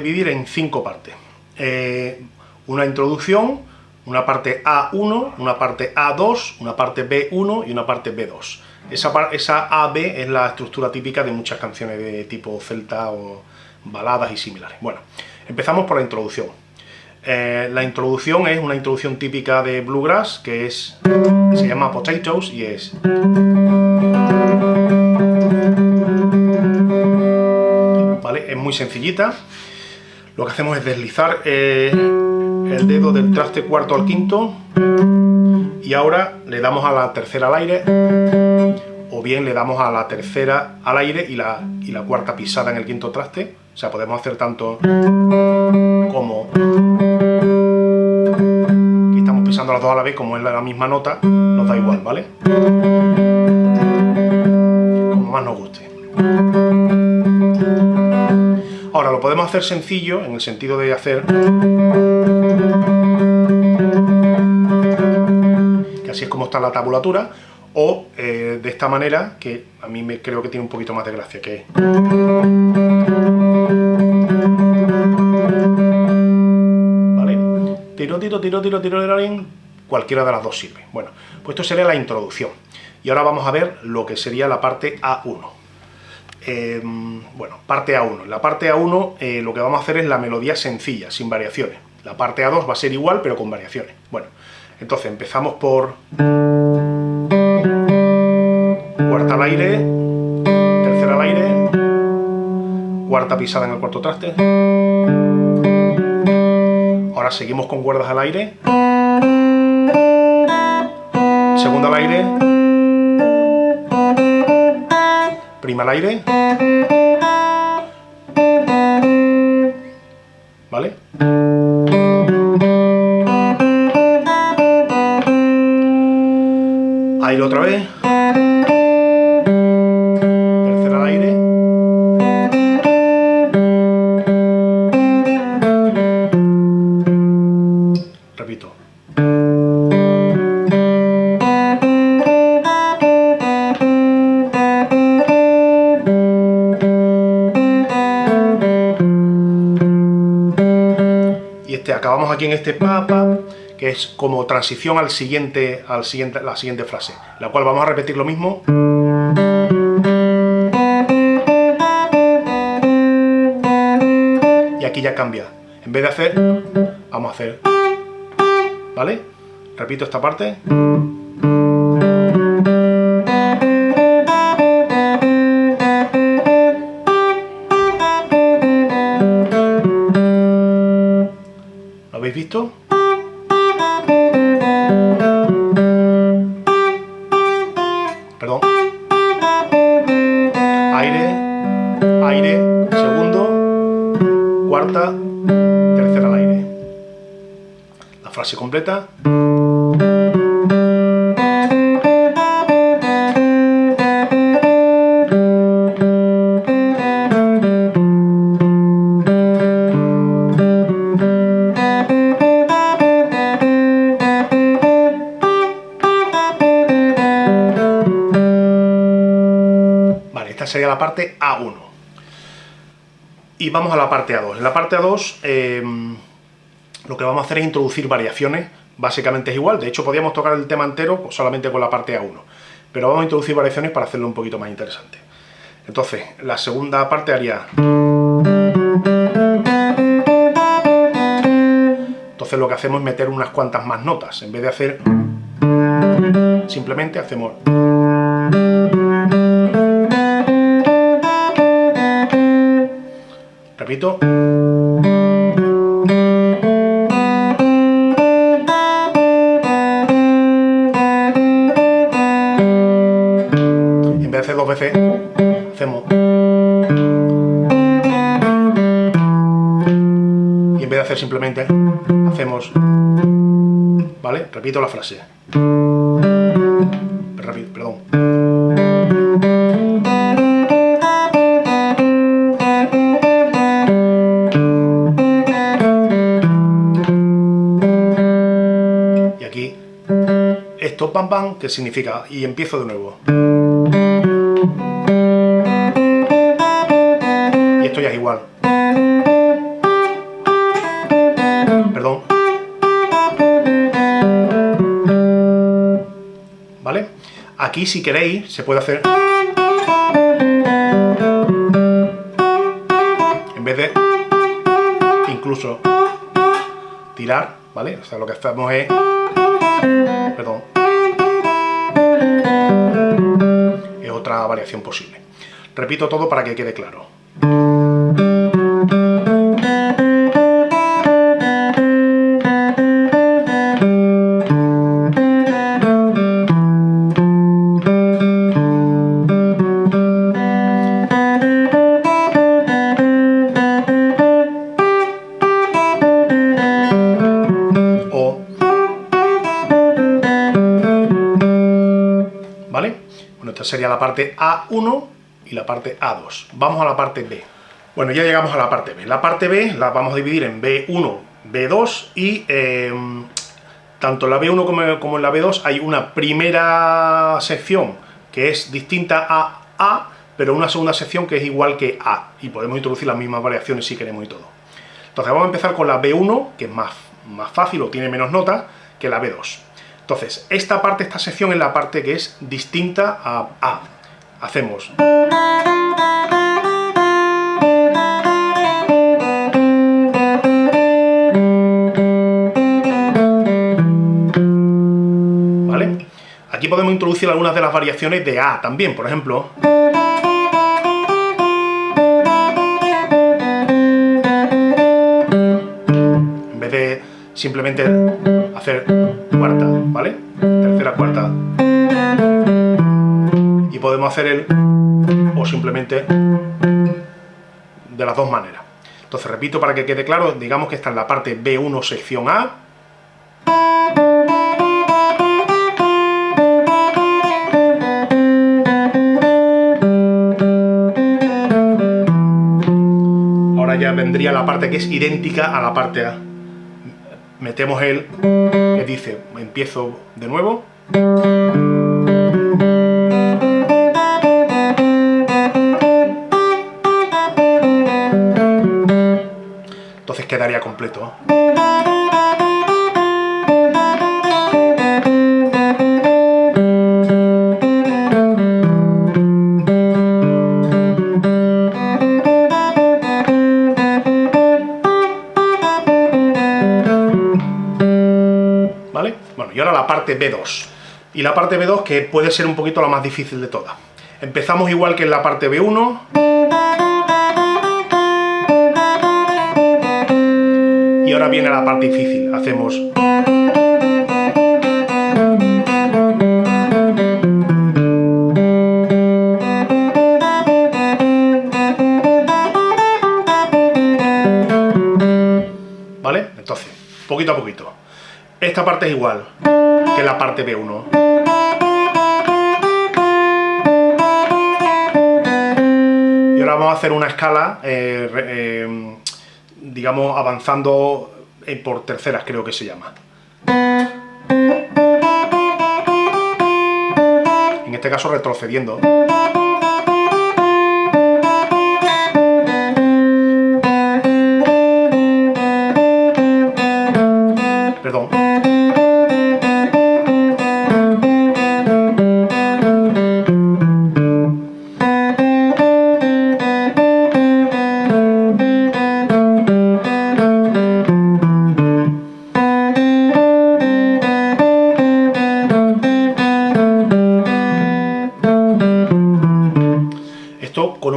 dividir en cinco partes. Eh, una introducción, una parte A1, una parte A2, una parte B1 y una parte B2. Esa, esa AB es la estructura típica de muchas canciones de tipo celta o baladas y similares. Bueno, empezamos por la introducción. Eh, la introducción es una introducción típica de Bluegrass, que es se llama Potatoes y es... ¿Vale? Es muy sencillita. Lo que hacemos es deslizar eh, el dedo del traste cuarto al quinto y ahora le damos a la tercera al aire o bien le damos a la tercera al aire y la, y la cuarta pisada en el quinto traste. O sea, podemos hacer tanto como... Aquí estamos pisando las dos a la vez, como es la misma nota, nos da igual, ¿vale? Como más nos guste. Lo podemos hacer sencillo, en el sentido de hacer... Que así es como está la tabulatura, o eh, de esta manera, que a mí me creo que tiene un poquito más de gracia, que ¿Vale? Tiro, tiro, tiro, tiro, tiro, tiro, cualquiera de las dos sirve. Bueno, pues esto sería la introducción. Y ahora vamos a ver lo que sería la parte A1. Em, bueno, parte A1. En la parte A1 eh, lo que vamos a hacer es la melodía sencilla, sin variaciones. La parte A2 va a ser igual, pero con variaciones. Bueno, entonces empezamos por cuarta al aire, tercera al aire, cuarta pisada en el cuarto traste. Ahora seguimos con cuerdas al aire, segunda al aire, prima al aire, ¿vale? Aire otra vez. acabamos aquí en este papa, que es como transición al siguiente, al siguiente, la siguiente frase, la cual vamos a repetir lo mismo. Y aquí ya cambia. En vez de hacer, vamos a hacer, ¿vale? Repito esta parte. Visto? Perdón. Aire, aire, segundo, cuarta, tercera al aire. La frase completa. La parte A1. Y vamos a la parte A2. En la parte A2 eh, lo que vamos a hacer es introducir variaciones, básicamente es igual, de hecho podríamos tocar el tema entero solamente con la parte A1, pero vamos a introducir variaciones para hacerlo un poquito más interesante. Entonces, la segunda parte haría... Entonces lo que hacemos es meter unas cuantas más notas, en vez de hacer... Simplemente hacemos... repito. En vez de hacer dos veces, hacemos... Y en vez de hacer simplemente, hacemos... ¿Vale? Repito la frase. aquí. Esto pam pam que significa y empiezo de nuevo. Y esto ya es igual. Perdón. Vale aquí si queréis se puede hacer en vez de incluso tirar vale o sea lo que hacemos es Perdón. Es otra variación posible. Repito todo para que quede claro. Sería la parte A1 y la parte A2. Vamos a la parte B. Bueno, ya llegamos a la parte B. La parte B la vamos a dividir en B1, B2 y em, tanto en la B1 como, como en la B2 hay una primera sección que es distinta a A, pero una segunda sección que es igual que A, y podemos introducir las mismas variaciones si queremos y todo. Entonces vamos a empezar con la B1, que es más, más fácil o tiene menos notas, que la B2. Entonces, esta parte, esta sección es la parte que es distinta a A. Hacemos... ¿Vale? Aquí podemos introducir algunas de las variaciones de A también, por ejemplo... En vez de simplemente hacer cuarta, ¿vale? Tercera, cuarta. Y podemos hacer el o simplemente de las dos maneras. Entonces, repito para que quede claro, digamos que está en la parte B1 sección A, Ahora ya vendría la parte que es idéntica a la parte A metemos el que dice, empiezo de nuevo. Entonces quedaría completo. Parte B2. Y la parte B2 que puede ser un poquito la más difícil de todas. Empezamos igual que en la parte B1. Y ahora viene la parte difícil. Hacemos... ¿Vale? Entonces, poquito a poquito. Esta parte es igual que la parte B1. Y ahora vamos a hacer una escala, eh, eh, digamos, avanzando eh, por terceras, creo que se llama. En este caso retrocediendo.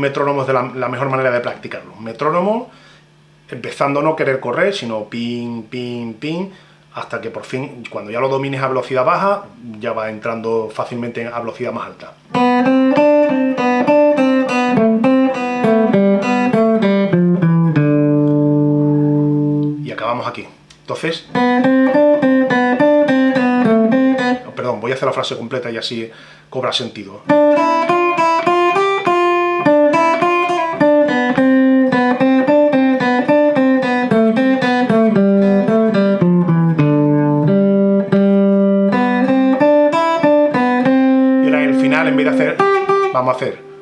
Metrónomo es de la, mejor manera de practicarlo. Un metrónomo, empezando no querer correr, sino pin, pin, pin, hasta que por fin, cuando ya lo domines a velocidad baja, ya va entrando fácilmente a velocidad más alta. Y acabamos aquí. Entonces... Perdón, voy a hacer la frase completa y así cobra sentido. Vamos a hacer.